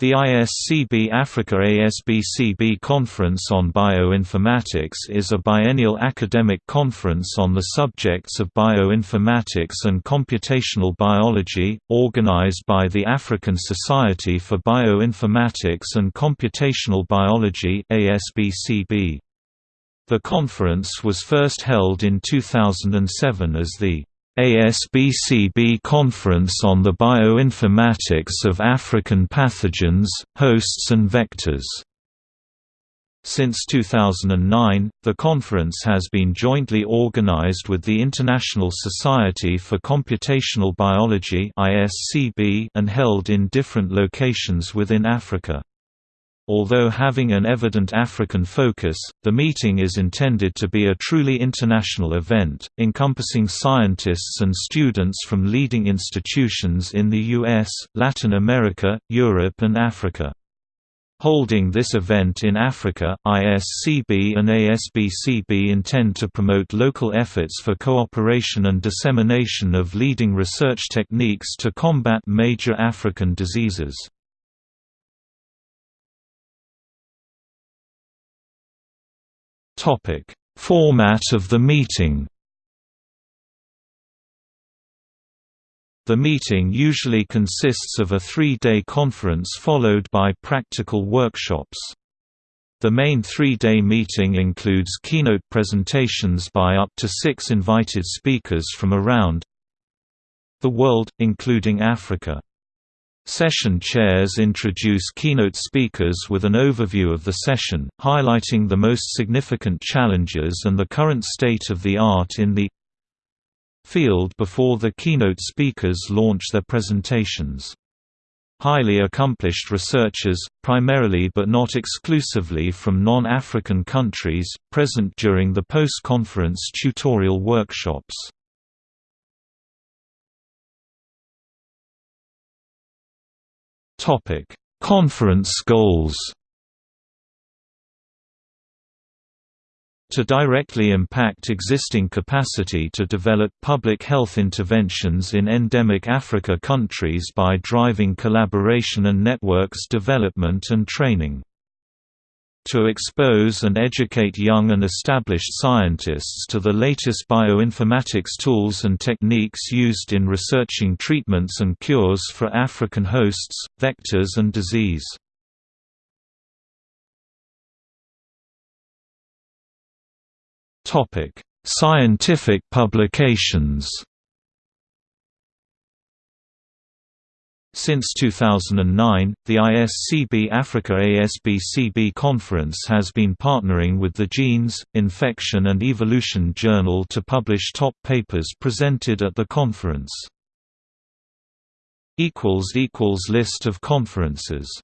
The ISCB Africa ASBCB Conference on Bioinformatics is a biennial academic conference on the subjects of bioinformatics and computational biology, organized by the African Society for Bioinformatics and Computational Biology. The conference was first held in 2007 as the ASBCB Conference on the Bioinformatics of African Pathogens, Hosts and Vectors. Since 2009, the conference has been jointly organized with the International Society for Computational Biology and held in different locations within Africa. Although having an evident African focus, the meeting is intended to be a truly international event, encompassing scientists and students from leading institutions in the US, Latin America, Europe and Africa. Holding this event in Africa, ISCB and ASBCB intend to promote local efforts for cooperation and dissemination of leading research techniques to combat major African diseases. Topic: Format of the meeting. The meeting usually consists of a three-day conference followed by practical workshops. The main three-day meeting includes keynote presentations by up to six invited speakers from around the world, including Africa. Session chairs introduce keynote speakers with an overview of the session, highlighting the most significant challenges and the current state of the art in the field before the keynote speakers launch their presentations. Highly accomplished researchers, primarily but not exclusively from non-African countries, present during the post-conference tutorial workshops. Topic: Conference goals. To directly impact existing capacity to develop public health interventions in endemic Africa countries by driving collaboration and networks development and training to expose and educate young and established scientists to the latest bioinformatics tools and techniques used in researching treatments and cures for African hosts, vectors and disease. Scientific publications Since 2009, the ISCB Africa ASBCB conference has been partnering with the Genes, Infection and Evolution Journal to publish top papers presented at the conference. List of conferences